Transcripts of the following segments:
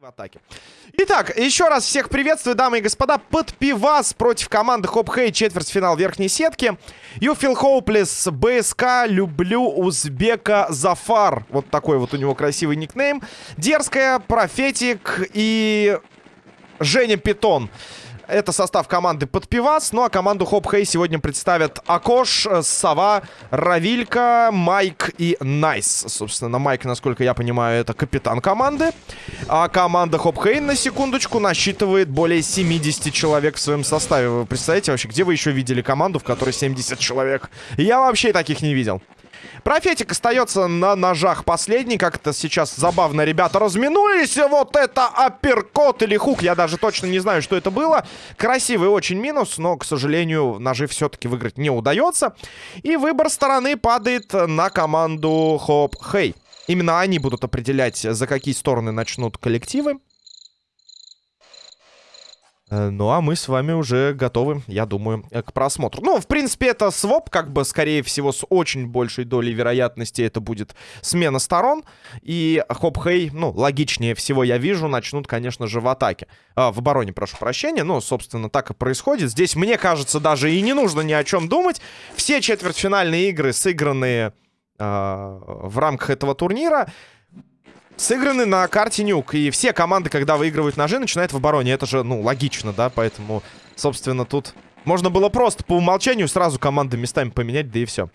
в атаке. Итак, еще раз всех приветствую, дамы и господа. Подпивас против команды Хоп Хей, четвертьфинал верхней сетки. Feel hopeless, БСК, люблю узбека Зафар. Вот такой вот у него красивый никнейм. Дерзкая, Профетик и Женя Питон. Это состав команды Подпивас. Ну а команду Хоп Хей сегодня представят Акош, Сова, Равилька, Майк и Найс. Собственно, Майк, насколько я понимаю, это капитан команды. А команда Хоп Хей, на секундочку, насчитывает более 70 человек в своем составе. Вы представляете вообще, где вы еще видели команду, в которой 70 человек? Я вообще таких не видел. Профетик остается на ножах последний. Как-то сейчас забавно ребята разминулись. Вот это апперкот или хук. Я даже точно не знаю, что это было. Красивый очень минус, но, к сожалению, ножи все-таки выиграть не удается. И выбор стороны падает на команду Хоп Хей. Именно они будут определять, за какие стороны начнут коллективы. Э, ну, а мы с вами уже готовы, я думаю, э, к просмотру. Ну, в принципе, это своп, как бы, скорее всего, с очень большей долей вероятности это будет смена сторон. И Хоп-Хей, ну, логичнее всего я вижу, начнут, конечно же, в атаке. А, в обороне, прошу прощения. Ну, собственно, так и происходит. Здесь, мне кажется, даже и не нужно ни о чем думать. Все четвертьфинальные игры, сыгранные э, в рамках этого турнира сыграны на карте Нюк. И все команды, когда выигрывают ножи, начинают в обороне. Это же, ну, логично, да? Поэтому, собственно, тут можно было просто по умолчанию сразу команды местами поменять, да и все.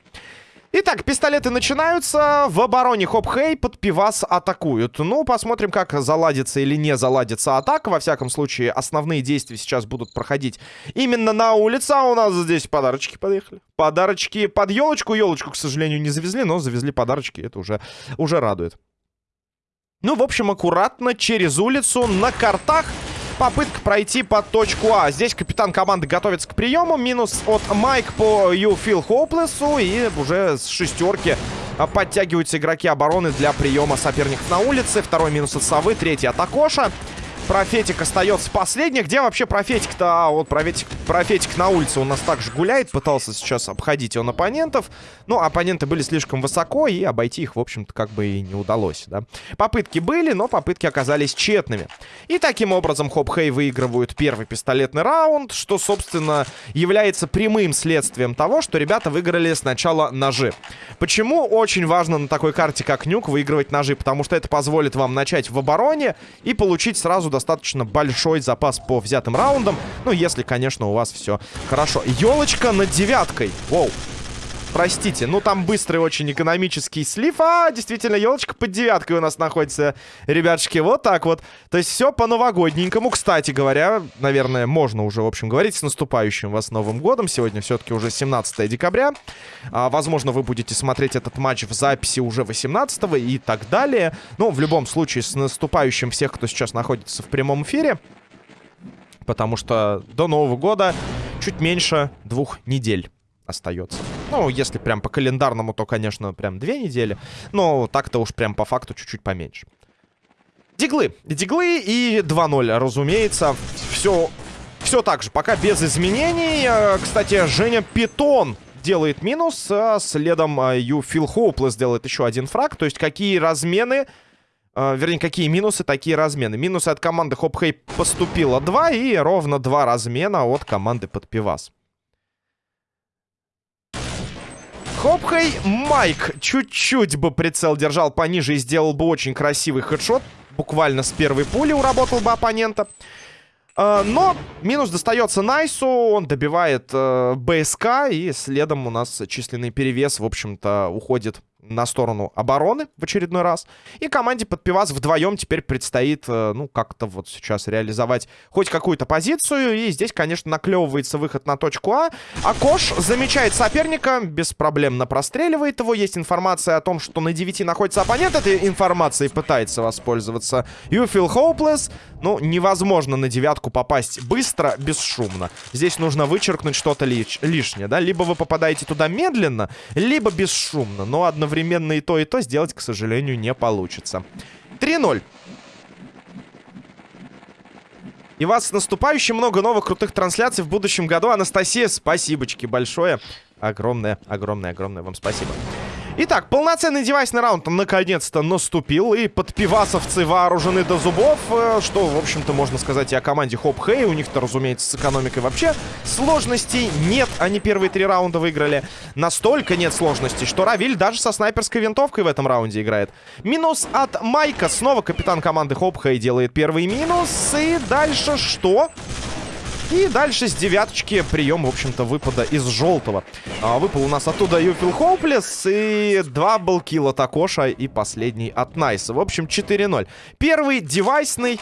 Итак, пистолеты начинаются. В обороне Хоп-Хей под пивас атакуют. Ну, посмотрим, как заладится или не заладится атака. Во всяком случае, основные действия сейчас будут проходить именно на улице. А у нас здесь подарочки подъехали. Подарочки под елочку. Елочку, к сожалению, не завезли, но завезли подарочки. Это уже, уже радует. Ну, в общем, аккуратно через улицу на картах. Попытка пройти под точку А. Здесь капитан команды готовится к приему. Минус от Майк по You Feel Hopeless. И уже с шестерки подтягиваются игроки обороны для приема соперников на улице. Второй минус от Совы, третий от Акоша. Профетик остается последний. Где вообще Профетик-то? А, вот Профетик, Профетик на улице у нас также гуляет. Пытался сейчас обходить он оппонентов. Но оппоненты были слишком высоко, и обойти их, в общем-то, как бы и не удалось, да. Попытки были, но попытки оказались тщетными. И таким образом Хоп-Хей выигрывают первый пистолетный раунд, что, собственно, является прямым следствием того, что ребята выиграли сначала ножи. Почему очень важно на такой карте, как Нюк, выигрывать ножи? Потому что это позволит вам начать в обороне и получить сразу достаточно большой запас по взятым раундам. Ну, если, конечно, у вас все хорошо. Елочка над девяткой. Воу. Простите, ну там быстрый очень экономический слив. А, действительно, елочка под девяткой у нас находится, ребятушки. Вот так вот. То есть все по-новогодненькому. Кстати говоря, наверное, можно уже, в общем, говорить с наступающим вас Новым Годом. Сегодня все-таки уже 17 декабря. А, возможно, вы будете смотреть этот матч в записи уже 18 и так далее. Но в любом случае, с наступающим всех, кто сейчас находится в прямом эфире. Потому что до Нового года чуть меньше двух недель остается. Ну, если прям по календарному, то, конечно, прям две недели. Но так-то уж прям по факту чуть-чуть поменьше. Диглы. Диглы и 2-0, разумеется. Все, все так же, пока без изменений. Э, кстати, Женя Питон делает минус, а следом You Feel Hopeless делает еще один фраг. То есть какие размены... Uh, вернее, какие минусы, такие размены. Минусы от команды Хоп Хей поступило 2 и ровно 2 размена от команды под Хопхей Майк чуть-чуть бы прицел держал пониже и сделал бы очень красивый хедшот. Буквально с первой пули уработал бы оппонента. Uh, но минус достается Найсу, он добивает uh, БСК, и следом у нас численный перевес, в общем-то, уходит на сторону обороны в очередной раз. И команде под пивас вдвоем теперь предстоит, э, ну, как-то вот сейчас реализовать хоть какую-то позицию. И здесь, конечно, наклевывается выход на точку А. А Кош замечает соперника, беспроблемно простреливает его. Есть информация о том, что на 9 находится оппонент. Этой информацией пытается воспользоваться You Feel Hopeless. Ну, невозможно на девятку попасть быстро, бесшумно. Здесь нужно вычеркнуть что-то лиш лишнее, да? Либо вы попадаете туда медленно, либо бесшумно. Но одновременно одновременно и то, и то сделать, к сожалению, не получится. 3-0. И вас с наступающим много новых крутых трансляций в будущем году. Анастасия, спасибочки большое. Огромное, огромное, огромное вам спасибо. Итак, полноценный девайсный раунд наконец-то наступил. И подпивасовцы вооружены до зубов. Э, что, в общем-то, можно сказать и о команде Хоп Хэй. У них-то, разумеется, с экономикой вообще сложностей нет. Они первые три раунда выиграли. Настолько нет сложностей, что Равиль даже со снайперской винтовкой в этом раунде играет. Минус от Майка. Снова капитан команды Хоп Хэй делает первый минус. И дальше что? И дальше с девяточки прием, в общем-то, выпада из желтого. А, выпал у нас оттуда Юфил Хоуплес и два балкила от Акоша и последний от Найса. В общем, 4-0. Первый девайсный...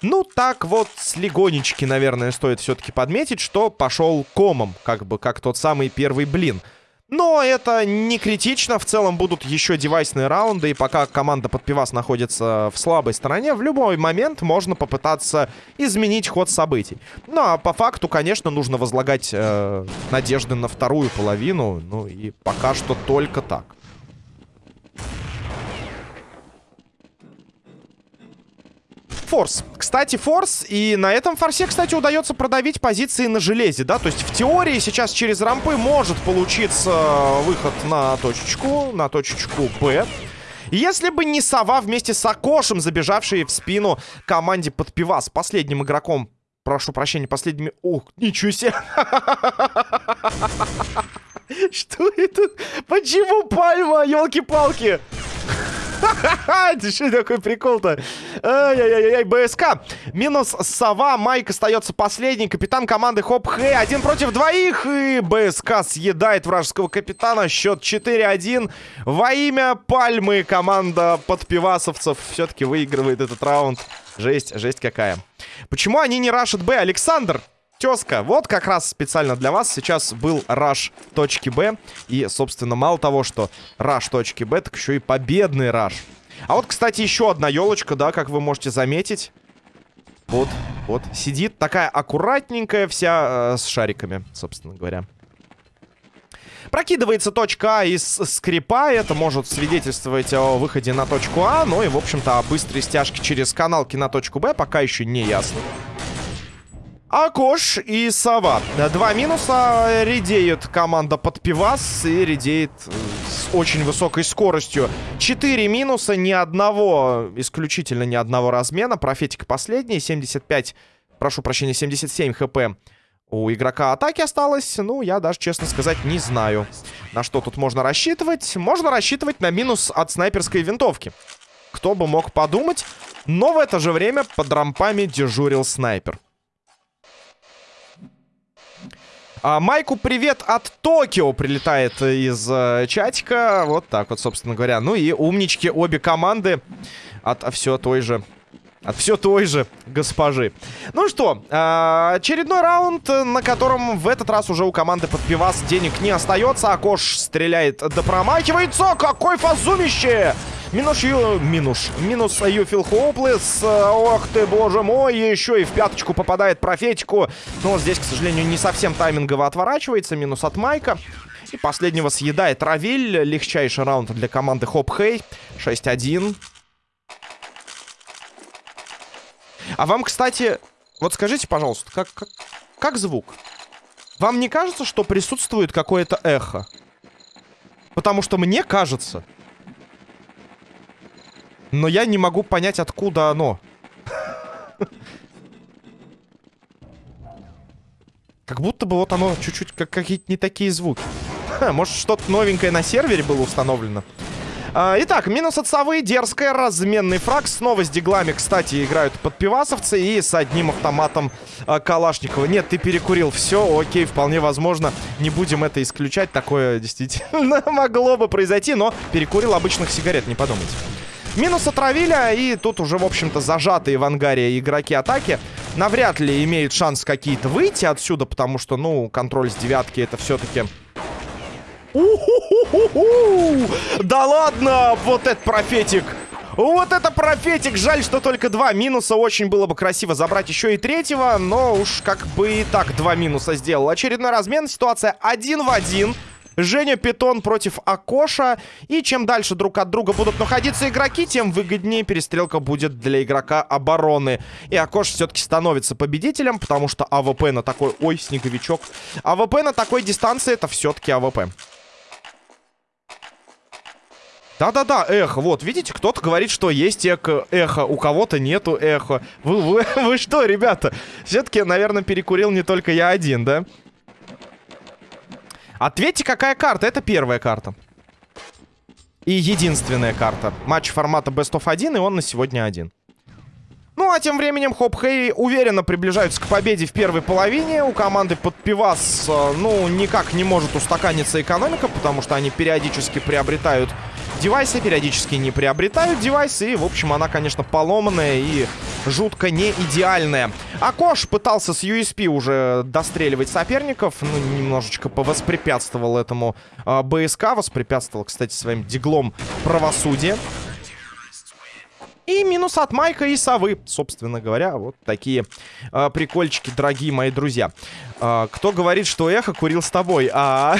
Ну, так вот, с легонечки, наверное, стоит все-таки подметить, что пошел комом, как бы, как тот самый первый блин. Но это не критично. В целом будут еще девайсные раунды. И пока команда под пивас находится в слабой стороне, в любой момент можно попытаться изменить ход событий. Ну, а по факту, конечно, нужно возлагать э, надежды на вторую половину. Ну, и пока что только так. Форс. Кстати, форс. И на этом форсе, кстати, удается продавить позиции на железе, да? То есть в теории сейчас через рампы может получиться выход на точечку, на точечку Б. Если бы не Сова вместе с Акошем, забежавшие в спину команде под пивас, последним игроком, прошу прощения, последними... Ух, ничего себе! Что это? Почему пальма, елки-палки? Это что такой прикол-то? Ай-яй-яй, БСК. Минус Сова. Майк остается последний. Капитан команды Хоп Хэй. Один против двоих. И БСК съедает вражеского капитана. Счет 4-1. Во имя Пальмы команда подпивасовцев все-таки выигрывает этот раунд. Жесть, жесть какая. Почему они не рашат Б? Александр, тезка. Вот как раз специально для вас сейчас был раш точки Б. И, собственно, мало того, что раш точки Б, так еще и победный раш. А вот, кстати, еще одна елочка, да, как вы можете заметить. Вот, вот, сидит такая аккуратненькая вся э, с шариками, собственно говоря. Прокидывается точка А из скрипа. Это может свидетельствовать о выходе на точку А. Ну и, в общем-то, о быстрой стяжке через каналки на точку Б пока еще не ясно. Акош и Сова. Два минуса. Редеет команда под пивас и редеет э, с очень высокой скоростью. Четыре минуса, ни одного, исключительно ни одного размена. Профетик последний, 75, прошу прощения, 77 хп у игрока атаки осталось. Ну, я даже, честно сказать, не знаю, на что тут можно рассчитывать. Можно рассчитывать на минус от снайперской винтовки. Кто бы мог подумать. Но в это же время под рампами дежурил снайпер. А, Майку привет от Токио прилетает из э, чатика. Вот так вот, собственно говоря. Ну и умнички обе команды от все той же от все той же госпожи. Ну что, э, очередной раунд, на котором в этот раз уже у команды под пивас денег не остается. Акош стреляет да промахивается. Какой фазумище! Минус. Минус. Минус Юфил Хоплес. Ох ты, боже мой. Еще и в пяточку попадает профетику. Но здесь, к сожалению, не совсем таймингово отворачивается. Минус от Майка. И последнего съедает Равиль. Легчайший раунд для команды Хоп Хей. 6-1. А вам, кстати, вот скажите, пожалуйста, как, как, как звук? Вам не кажется, что присутствует какое-то эхо? Потому что мне кажется, но я не могу понять, откуда оно. Как будто бы вот оно чуть-чуть как какие-то не такие звуки. Может, что-то новенькое на сервере было установлено. А, итак, минус от совы, дерзкая, разменный фраг. Снова с диглами, кстати, играют подпивасовцы и с одним автоматом а, Калашникова. Нет, ты перекурил. Все, окей, вполне возможно. Не будем это исключать. Такое действительно могло бы произойти, но перекурил обычных сигарет, не подумайте. Минус отравили, и тут уже, в общем-то, зажатые в ангаре игроки атаки навряд ли имеют шанс какие-то выйти отсюда, потому что, ну, контроль с девятки это все-таки... Да ладно! Вот это профетик! Вот это профетик! Жаль, что только два минуса. Очень было бы красиво забрать еще и третьего, но уж как бы и так два минуса сделал. Очередной размен. Ситуация один в один. Женя Питон против Акоша. И чем дальше друг от друга будут находиться игроки, тем выгоднее перестрелка будет для игрока обороны. И Акош все-таки становится победителем, потому что АВП на такой... Ой, снеговичок. АВП на такой дистанции это все-таки АВП. Да-да-да, эхо. Вот, видите, кто-то говорит, что есть эко, эхо, у кого-то нету эхо. Вы, вы, вы что, ребята? Все-таки, наверное, перекурил не только я один, да? Ответьте, какая карта? Это первая карта. И единственная карта. Матч формата Best of 1, и он на сегодня один. Ну, а тем временем Хоп Хей уверенно приближаются к победе в первой половине. У команды под пивас, э, ну, никак не может устаканиться экономика, потому что они периодически приобретают девайсы, периодически не приобретают девайсы. И, в общем, она, конечно, поломанная и жутко не идеальная. Акош пытался с USP уже достреливать соперников. Ну, немножечко повоспрепятствовал этому э, БСК. Воспрепятствовал, кстати, своим диглом правосудия. И минус от Майка и Совы. Собственно говоря, вот такие э, прикольчики, дорогие мои друзья. Э, кто говорит, что Эхо курил с тобой? А,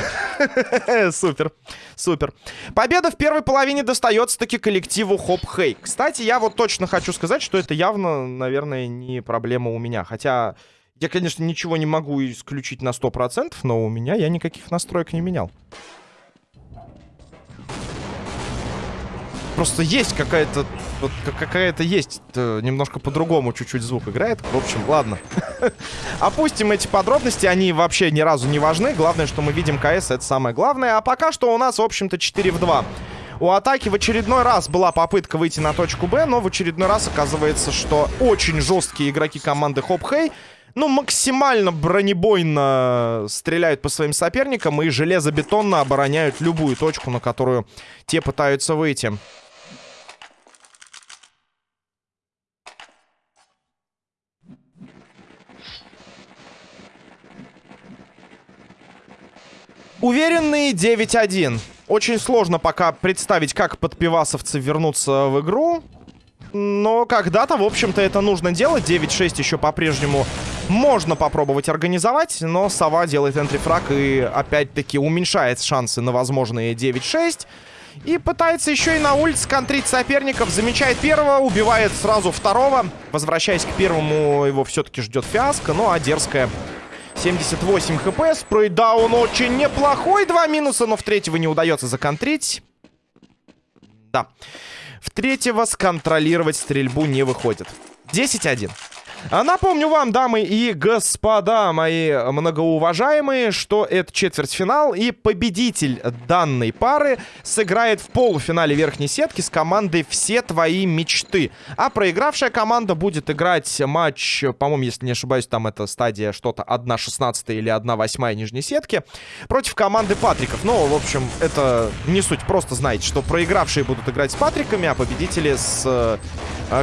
супер, супер. Победа в первой половине достается таки коллективу Хоп Хей. Кстати, я вот точно хочу сказать, что это явно, наверное, не проблема у меня. Хотя я, конечно, ничего не могу исключить на 100%, но у меня я никаких настроек не менял. Просто есть какая-то... Вот какая-то есть... Немножко по-другому чуть-чуть звук играет. В общем, ладно. Опустим эти подробности. Они вообще ни разу не важны. Главное, что мы видим КС. Это самое главное. А пока что у нас, в общем-то, 4 в 2. У атаки в очередной раз была попытка выйти на точку Б, но в очередной раз оказывается, что очень жесткие игроки команды Хоп Хей ну, максимально бронебойно стреляют по своим соперникам и железобетонно обороняют любую точку, на которую те пытаются выйти. Уверенные 9-1. Очень сложно пока представить, как подпивасовцы вернутся в игру. Но когда-то, в общем-то, это нужно делать. 9-6 еще по-прежнему можно попробовать организовать. Но Сова делает энтрифраг и опять-таки уменьшает шансы на возможные 9-6. И пытается еще и на улице контрить соперников. Замечает первого, убивает сразу второго. Возвращаясь к первому, его все-таки ждет фиаско. Ну а дерзкая 78 хп. Спрейдаун очень неплохой. Два минуса, но в третьего не удается законтрить. Да. В третьего сконтролировать стрельбу не выходит. 10-1. А напомню вам, дамы и господа, мои многоуважаемые, что это четвертьфинал, и победитель данной пары сыграет в полуфинале верхней сетки с командой «Все твои мечты». А проигравшая команда будет играть матч, по-моему, если не ошибаюсь, там это стадия что-то 1-16 или 1-8 нижней сетки, против команды Патриков. Ну, в общем, это не суть, просто знаете, что проигравшие будут играть с Патриками, а победители с э,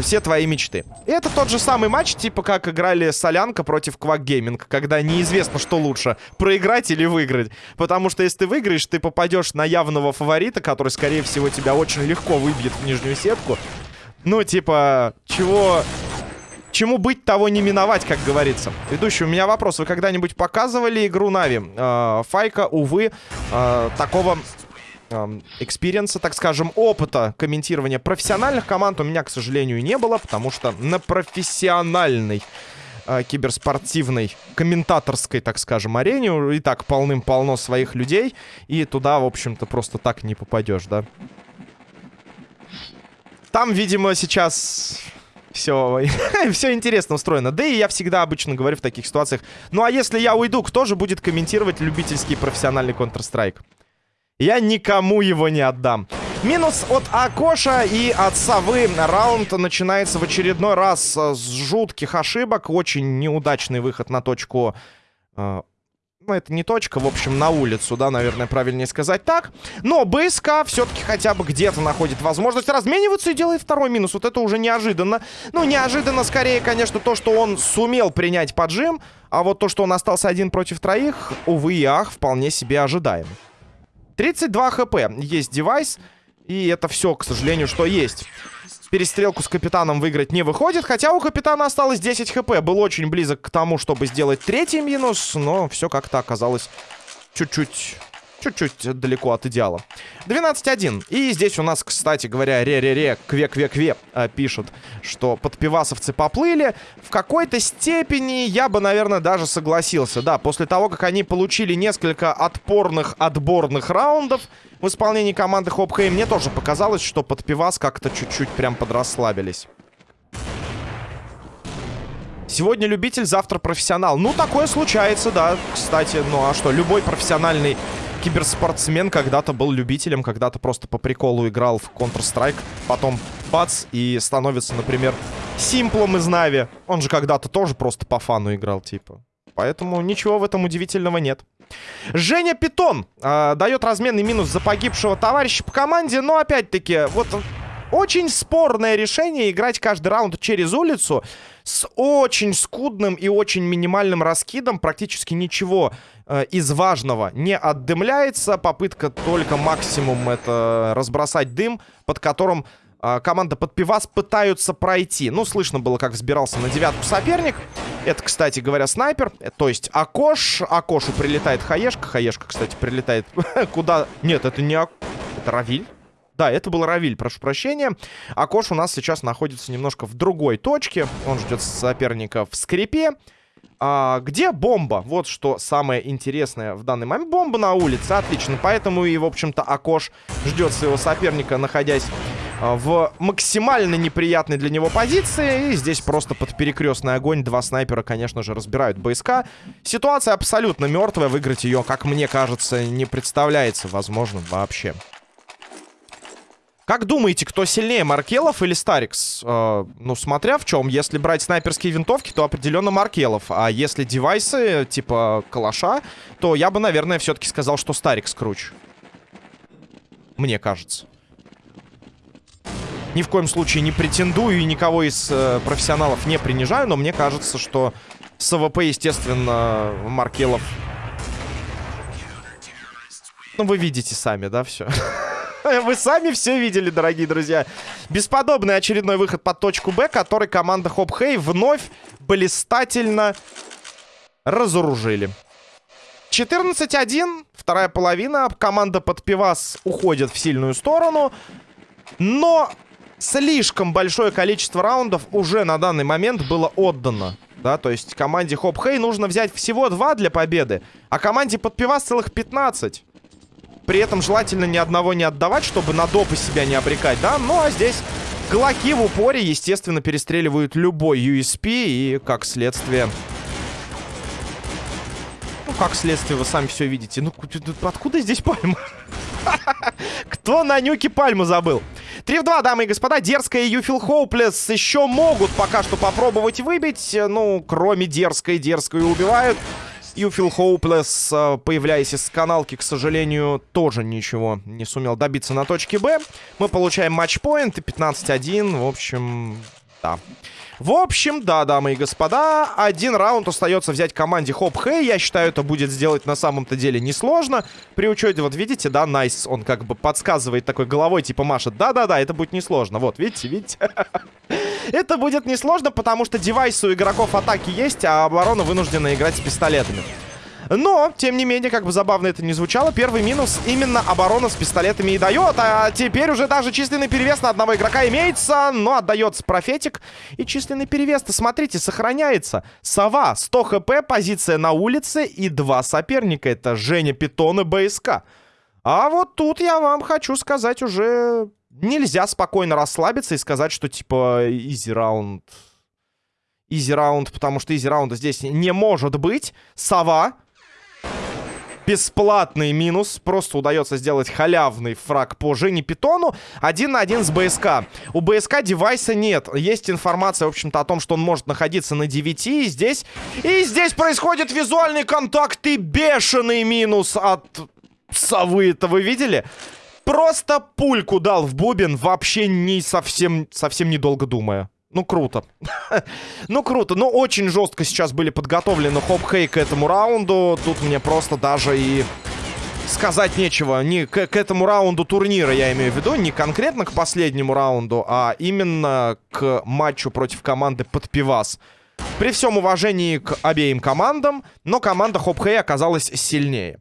«Все твои мечты». И это тот же самый матч, типа как играли Солянка против Quack Gaming, когда неизвестно, что лучше, проиграть или выиграть. Потому что если ты выиграешь, ты попадешь на явного фаворита, который, скорее всего, тебя очень легко выбьет в нижнюю сетку. Ну, типа, чего... Чему быть, того не миновать, как говорится. Ведущий, у меня вопрос. Вы когда-нибудь показывали игру Na'Vi? Э, Файка, увы, э, такого экспириенса, так скажем, опыта комментирования профессиональных команд у меня, к сожалению, не было, потому что на профессиональной э, киберспортивной, комментаторской, так скажем, арене и так полным-полно своих людей, и туда, в общем-то, просто так не попадешь, да? Там, видимо, сейчас все, все интересно устроено. Да и я всегда обычно говорю в таких ситуациях. Ну а если я уйду, кто же будет комментировать любительский профессиональный Counter-Strike? Я никому его не отдам. Минус от Акоша и от Совы. Раунд начинается в очередной раз с жутких ошибок. Очень неудачный выход на точку... Э, ну, это не точка, в общем, на улицу, да, наверное, правильнее сказать так. Но БСК все-таки хотя бы где-то находит возможность размениваться и делает второй минус. Вот это уже неожиданно. Ну, неожиданно скорее, конечно, то, что он сумел принять поджим. А вот то, что он остался один против троих, увы и ах, вполне себе ожидаемо. 32 хп. Есть девайс. И это все, к сожалению, что есть. Перестрелку с капитаном выиграть не выходит. Хотя у капитана осталось 10 хп. Был очень близок к тому, чтобы сделать третий минус. Но все как-то оказалось чуть-чуть чуть-чуть далеко от идеала. 12-1. И здесь у нас, кстати говоря, ре-ре-ре, кве-кве-кве э, пишут, что подпивасовцы поплыли. В какой-то степени я бы, наверное, даже согласился. Да, после того, как они получили несколько отпорных отборных раундов в исполнении команды Хопхей, мне тоже показалось, что подпивас как-то чуть-чуть прям подрасслабились. Сегодня любитель, завтра профессионал. Ну, такое случается, да, кстати. Ну, а что, любой профессиональный киберспортсмен когда-то был любителем, когда-то просто по приколу играл в Counter-Strike, потом бац, и становится, например, Симплом из Нави. Он же когда-то тоже просто по фану играл, типа. Поэтому ничего в этом удивительного нет. Женя Питон э, дает разменный минус за погибшего товарища по команде, но опять-таки, вот очень спорное решение играть каждый раунд через улицу с очень скудным и очень минимальным раскидом. Практически ничего э, из важного не отдымляется. Попытка только максимум это разбросать дым, под которым э, команда под пивас пытаются пройти. Ну, слышно было, как взбирался на девятку соперник. Это, кстати говоря, снайпер. Э, то есть Акош. Акошу прилетает Хаешка. Хаешка, кстати, прилетает куда... Нет, это не Ак... Это Равиль. Да, это был Равиль, прошу прощения. Акош у нас сейчас находится немножко в другой точке. Он ждет соперника в скрипе. А, где бомба? Вот что самое интересное в данный момент. Бомба на улице, отлично. Поэтому и, в общем-то, Акош ждет своего соперника, находясь а, в максимально неприятной для него позиции. И здесь просто под перекрестный огонь два снайпера, конечно же, разбирают БСК. Ситуация абсолютно мертвая. Выиграть ее, как мне кажется, не представляется возможным вообще. Как думаете, кто сильнее, Маркелов или Старикс? Э, ну, смотря в чем. Если брать снайперские винтовки, то определенно Маркелов. А если девайсы, типа калаша, то я бы, наверное, все-таки сказал, что Старикс круче. Мне кажется. Ни в коем случае не претендую и никого из э, профессионалов не принижаю, но мне кажется, что с АВП, естественно, Маркелов... Ну, вы видите сами, да, все. Вы сами все видели, дорогие друзья. Бесподобный очередной выход под точку Б, который команда Хоп Хей вновь блистательно разоружили. 14-1, вторая половина. Команда Подпивас уходит в сильную сторону. Но слишком большое количество раундов уже на данный момент было отдано. Да, то есть команде Хоп Хей нужно взять всего два для победы, а команде под пивас целых 15. При этом желательно ни одного не отдавать, чтобы на допы себя не обрекать, да? Ну, а здесь глоки в упоре, естественно, перестреливают любой USP и, как следствие... Ну, как следствие, вы сами все видите. Ну, откуда здесь пальма? Кто на нюке пальму забыл? 3 в 2, дамы и господа. Дерзкая и Юфил Хоуплес еще могут пока что попробовать выбить. Ну, кроме дерзкой, дерзкую убивают. You Feel Hopeless, появляясь из каналки, к сожалению, тоже ничего не сумел добиться на точке Б. Мы получаем матчпоинт и 15-1. В общем, да. В общем, да, дамы и господа, один раунд остается взять команде Хоп Хей. Я считаю, это будет сделать на самом-то деле несложно. При учете, вот видите, да, Найс, он как бы подсказывает такой головой, типа машет. Да-да-да, это будет несложно. Вот, видите, видите? Это будет несложно, потому что девайсы у игроков атаки есть, а оборона вынуждена играть с пистолетами. Но, тем не менее, как бы забавно это не звучало, первый минус именно оборона с пистолетами и дает. А теперь уже даже численный перевес на одного игрока имеется, но отдается профетик. И численный перевес-то, смотрите, сохраняется. Сова, 100 хп, позиция на улице и два соперника. Это Женя Питон и БСК. А вот тут я вам хочу сказать уже... Нельзя спокойно расслабиться и сказать, что типа изи раунд... Изи раунд, потому что изи раунда здесь не может быть. Сова бесплатный минус. Просто удается сделать халявный фраг по Жене Питону. Один на один с БСК. У БСК девайса нет. Есть информация, в общем-то, о том, что он может находиться на 9. И здесь... И здесь происходит визуальный контакт и бешеный минус от совы. Это вы видели? Просто пульку дал в бубен, вообще не совсем, совсем недолго думая. Ну, круто. ну, круто. Ну, очень жестко сейчас были подготовлены хоп-хей к этому раунду. Тут мне просто даже и сказать нечего. Не к, к этому раунду турнира, я имею в виду. Не конкретно к последнему раунду, а именно к матчу против команды под пивас. При всем уважении к обеим командам, но команда Хоп-Хэй оказалась сильнее.